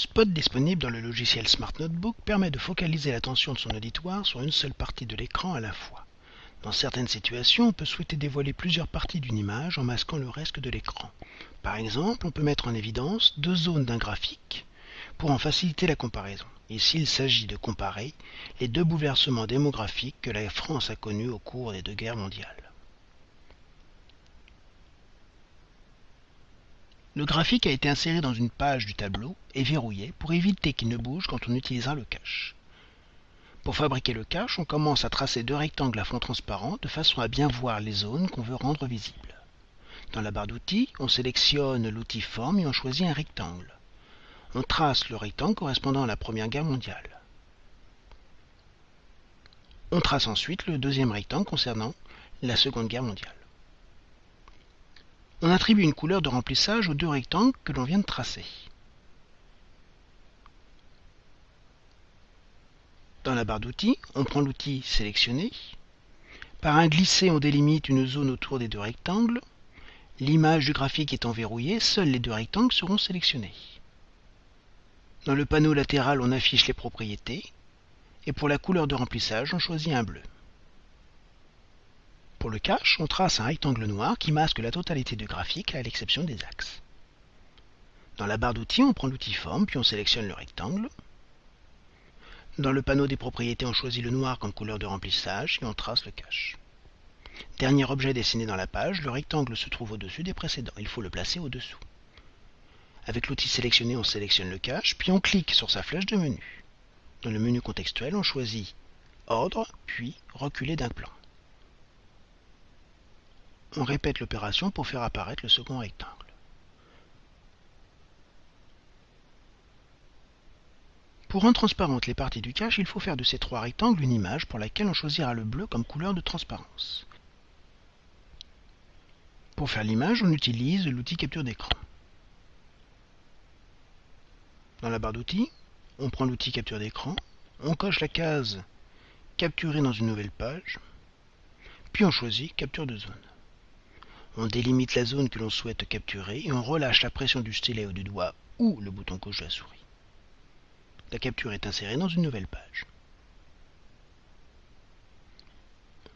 Spot disponible dans le logiciel Smart Notebook permet de focaliser l'attention de son auditoire sur une seule partie de l'écran à la fois. Dans certaines situations, on peut souhaiter dévoiler plusieurs parties d'une image en masquant le reste de l'écran. Par exemple, on peut mettre en évidence deux zones d'un graphique pour en faciliter la comparaison. Ici, il s'agit de comparer les deux bouleversements démographiques que la France a connus au cours des deux guerres mondiales. Le graphique a été inséré dans une page du tableau et verrouillé pour éviter qu'il ne bouge quand on utilisera le cache. Pour fabriquer le cache, on commence à tracer deux rectangles à fond transparent de façon à bien voir les zones qu'on veut rendre visibles. Dans la barre d'outils, on sélectionne l'outil forme et on choisit un rectangle. On trace le rectangle correspondant à la Première Guerre mondiale. On trace ensuite le deuxième rectangle concernant la Seconde Guerre mondiale. On attribue une couleur de remplissage aux deux rectangles que l'on vient de tracer. Dans la barre d'outils, on prend l'outil Sélectionner. Par un glisser, on délimite une zone autour des deux rectangles. L'image du graphique étant verrouillée, seuls les deux rectangles seront sélectionnés. Dans le panneau latéral, on affiche les propriétés. Et pour la couleur de remplissage, on choisit un bleu. Pour le cache, on trace un rectangle noir qui masque la totalité du graphique à l'exception des axes. Dans la barre d'outils, on prend l'outil Forme, puis on sélectionne le rectangle. Dans le panneau des propriétés, on choisit le noir comme couleur de remplissage et on trace le cache. Dernier objet dessiné dans la page, le rectangle se trouve au-dessus des précédents. Il faut le placer au-dessous. Avec l'outil sélectionné, on sélectionne le cache, puis on clique sur sa flèche de menu. Dans le menu contextuel, on choisit Ordre, puis Reculer d'un plan. On répète l'opération pour faire apparaître le second rectangle. Pour rendre transparentes les parties du cache, il faut faire de ces trois rectangles une image pour laquelle on choisira le bleu comme couleur de transparence. Pour faire l'image, on utilise l'outil capture d'écran. Dans la barre d'outils, on prend l'outil capture d'écran, on coche la case Capturer dans une nouvelle page, puis on choisit Capture de zone. On délimite la zone que l'on souhaite capturer et on relâche la pression du stylet ou du doigt ou le bouton gauche de la souris. La capture est insérée dans une nouvelle page.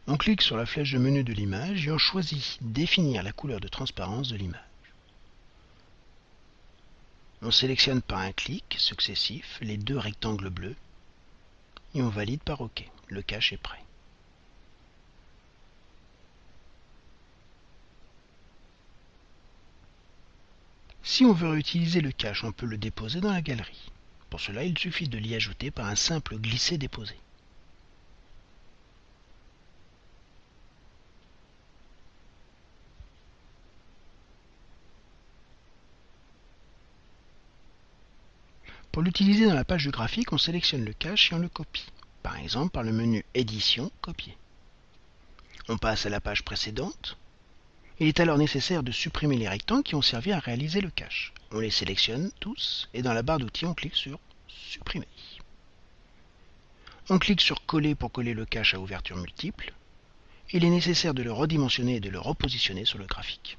On clique sur la flèche de menu de l'image et on choisit Définir la couleur de transparence de l'image. On sélectionne par un clic successif les deux rectangles bleus et on valide par OK. Le cache est prêt. Si on veut réutiliser le cache, on peut le déposer dans la galerie. Pour cela, il suffit de l'y ajouter par un simple glisser-déposer. Pour l'utiliser dans la page du graphique, on sélectionne le cache et on le copie, par exemple par le menu Édition, Copier. On passe à la page précédente. Il est alors nécessaire de supprimer les rectangles qui ont servi à réaliser le cache. On les sélectionne tous et dans la barre d'outils, on clique sur Supprimer. On clique sur Coller pour coller le cache à ouverture multiple. Il est nécessaire de le redimensionner et de le repositionner sur le graphique.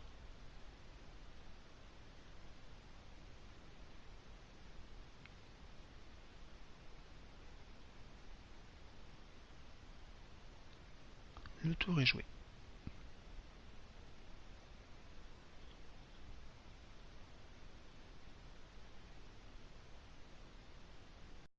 Le tour est joué.